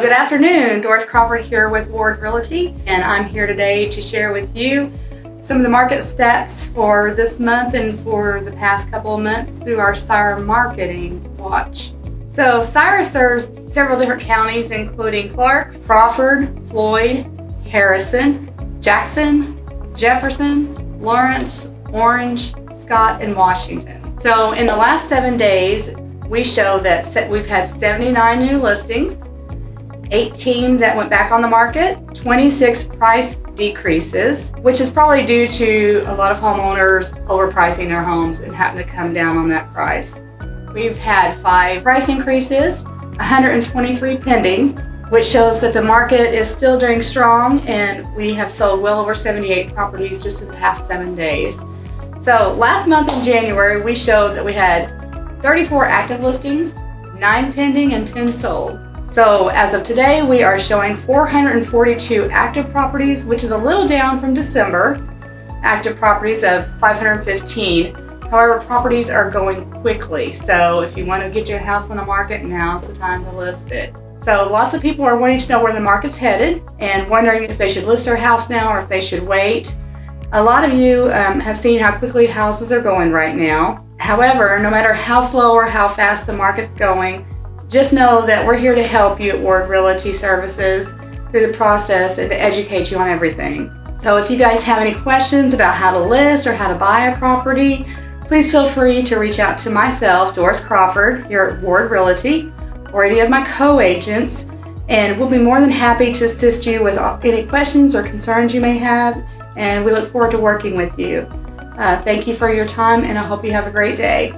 good afternoon. Doris Crawford here with Ward Realty, and I'm here today to share with you some of the market stats for this month and for the past couple of months through our Sire Marketing Watch. So Sire serves several different counties, including Clark, Crawford, Floyd, Harrison, Jackson, Jefferson, Lawrence, Orange, Scott, and Washington. So in the last seven days, we show that we've had 79 new listings, 18 that went back on the market, 26 price decreases, which is probably due to a lot of homeowners overpricing their homes and having to come down on that price. We've had five price increases, 123 pending, which shows that the market is still doing strong and we have sold well over 78 properties just in the past seven days. So last month in January, we showed that we had 34 active listings, 9 pending, and 10 sold. So as of today, we are showing 442 active properties, which is a little down from December. Active properties of 515. However, properties are going quickly. So if you want to get your house on the market, now's the time to list it. So lots of people are wanting to know where the market's headed and wondering if they should list their house now or if they should wait. A lot of you um, have seen how quickly houses are going right now. However, no matter how slow or how fast the market's going, just know that we're here to help you at Ward Realty Services through the process and to educate you on everything. So if you guys have any questions about how to list or how to buy a property, please feel free to reach out to myself, Doris Crawford, here at Ward Realty, or any of my co-agents, and we'll be more than happy to assist you with any questions or concerns you may have, and we look forward to working with you. Uh, thank you for your time, and I hope you have a great day.